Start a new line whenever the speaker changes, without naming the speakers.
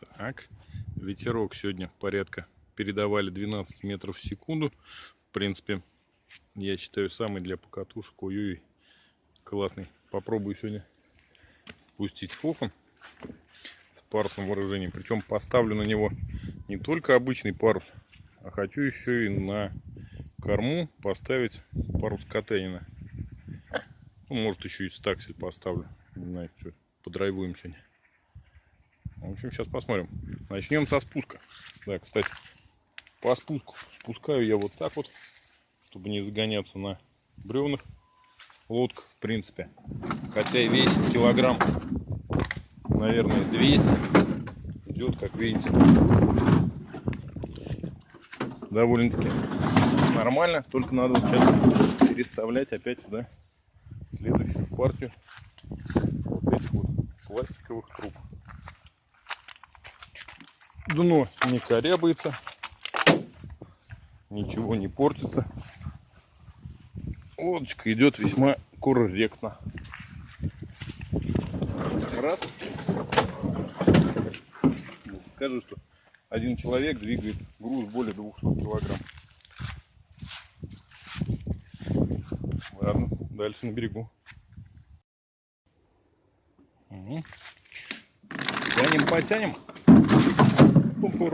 Так, ветерок сегодня порядка передавали 12 метров в секунду. В принципе, я считаю, самый для покатушек. Ой-ой, классный. Попробую сегодня спустить фофан с парусным вооружением. Причем поставлю на него не только обычный парус, а хочу еще и на корму поставить парус Катенина. Ну, может еще и стаксель поставлю. Не знаю, что подрайвуем сегодня. В общем, сейчас посмотрим. Начнем со спуска. Да, кстати, по спуску спускаю я вот так вот, чтобы не загоняться на бревнах. Лодка, в принципе, хотя и весит килограмм, наверное, 200. Идет, как видите, довольно-таки нормально. Только надо сейчас переставлять опять сюда следующую партию вот этих вот пластиковых труб дно не корябается, ничего не портится. Лодочка идет весьма корректно. Раз. Скажу, что один человек двигает груз более 200 килограмм. Ладно, дальше на берегу. Угу. Тянем, потянем. pum, pum.